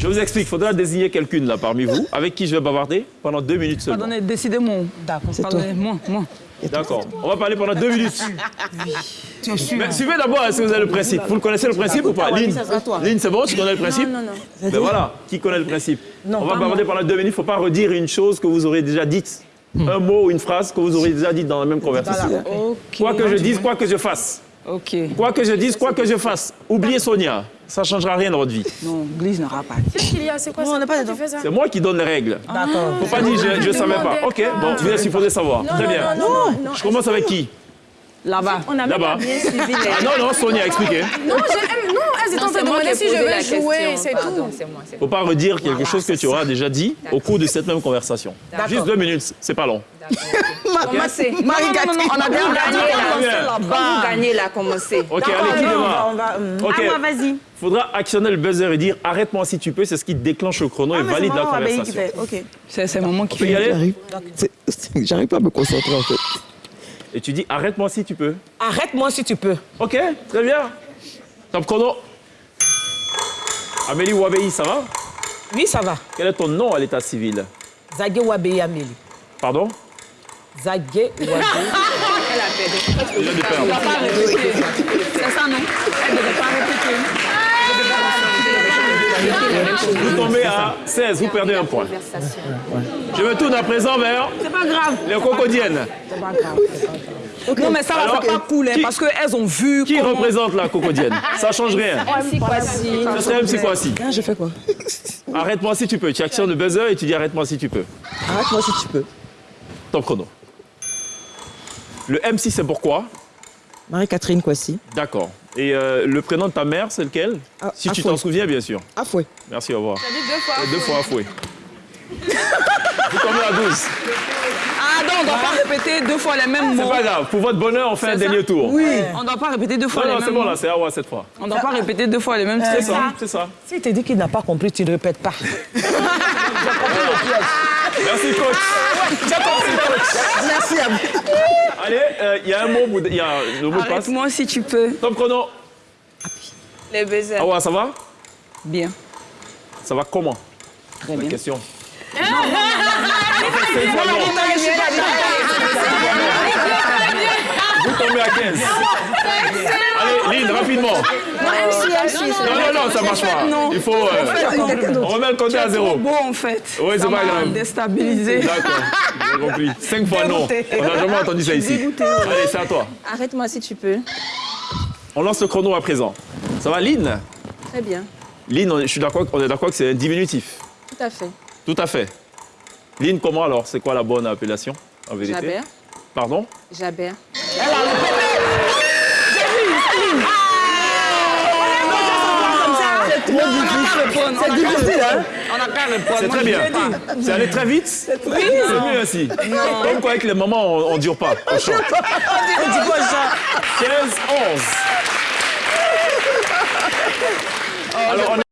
Je vous explique, il faudra désigner quelqu'une là parmi vous avec qui je vais bavarder pendant deux minutes seulement. Pardonnez, décidez-moi. D'accord, c'est toi. Pardonnez, moi, moi. D'accord. On va parler pendant deux minutes. Tu es sûr Mais suivez d'abord si vous avez le principe? Vous le connaissez le principe ou pas? Lynn, Lynn c'est bon, tu connais le principe? Non, non, non. Ben voilà, qui connaît le principe? Non, On va bavarder pendant deux minutes, il ne faut pas redire une chose que vous aurez déjà dite. Un mot ou une phrase que vous aurez déjà dite dans la même conversation. Quoi que je dise, quoi que je fasse. Ok. Quoi que je dise, quoi que je fasse. Oubliez Sonia, ça ne changera rien dans votre vie. Non, glisse n'aura pas. Qu'est-ce qu'il y a? C'est quoi Non, on pas C'est moi qui donne les règles. D'accord. Faut pas dire je ne savais pas. Ok, bon, bien sûr, il faudrait savoir. Très non, bien. non, non, non. Je commence avec qui? Là-bas. On a même Là-bas. pas bien suivi les... Ah non, non, Sonia, expliquez. Non, je- étaient en train de demander si je vais jouer, c'est tout. C'est moi, c'est Faut pas redire quelque chose que tu auras déjà dit au cours de cette même conversation. Juste deux minutes, c'est pas long. Marie Non, non, non, on a gagné là, vous gagnez là, commencez. Ok, allez, qui on va, démarre on va, hum. Ok. Ah, moi, vas-y. Faudra actionner le buzzer et dire arrête-moi si tu peux, c'est ce qui déclenche le chrono et Ah, c'est valide la conversation. C'est c'est maman qui fait. C'est- c'est- J'arrive pas à me concentrer en fait. Et tu dis arrête-moi si tu peux. Arrête-moi si tu peux. Ok, très bien. Top chrono. Amélie Ouabei, ça va? Oui, ça va. Quel est ton nom à l'état civil? Zague Wabé Amélie. Pardon? Viens de perdre. C'est ça, non Elle ne devait pas répéter. Vous tombez à 16, vous perdez un point. Je me tourne à présent vers C'est pas grave. les cocodiennes. Non, mais ça va Alors, pas couler qui- parce qu'elles ont vu. Qui comment- représente la cocodienne Ça change rien. Ça serait MC Kwasi. Ah, je fais quoi? Arrête-moi si tu peux. Tu actionnes le buzzer et tu dis arrête-moi si tu peux. Arrête-moi si tu peux. Top chrono. Le MC, c'est pourquoi? Marie-Catherine Kwasi. D'accord. Et euh, le prénom de ta mère, c'est lequel? Ah, Si tu Afoué. t'en souviens, bien sûr. Ah, fouet. Merci, au revoir. dit deux fois. Deux fois Afoué. Vous tombez à 12. Ah non, on ne doit pas répéter deux fois les mêmes C'est mots. pas grave. Pour votre bonheur, on fait un C'est dernier tour. Oui. On ne doit pas répéter deux fois Non, les non, mêmes c'est bon, mots. là, c'est Awa cette fois. On ne doit pas répéter deux fois les mêmes C'est trucs. ça, c'est ça. Si tu dis qu'il n'a pas compris, tu ne répètes pas. Merci, coach. Merci à vous. Allez, euh, il y a un mot, il y a le mot de passe. Arrête-moi si tu peux. Top chrono. Les baisers. Awa, ça va Bien. Ça va comment Très bien. Question. Vous tombez à 15. Rapidement. Non, non, non, ça marche pas. non. Il faut. euh, on remet le compteur à zéro. beau en fait. Ouais, c'est pas grave. déstabilisé. D'accord, j'ai compris. Cinq fois non. On n'a jamais entendu ça ici. Allez, c'est à toi. Arrête-moi si tu peux. On lance le chrono à présent. Ça va, Lynn? Très bien. Lynn, on- je suis d'accord, on est d'accord que c'est un diminutif. Tout à fait. Tout à fait. Lynn, comment alors? C'est quoi la bonne appellation en vérité? Jabert. Pardon? Jabert. C'est difficile, hein On n'a qu'à répondre. C'est très bien. dit. C'est allé très vite C'est mieux ainsi. Comme quoi avec les mamans, on, on dure pas. On chante. 15, 11. Alors, on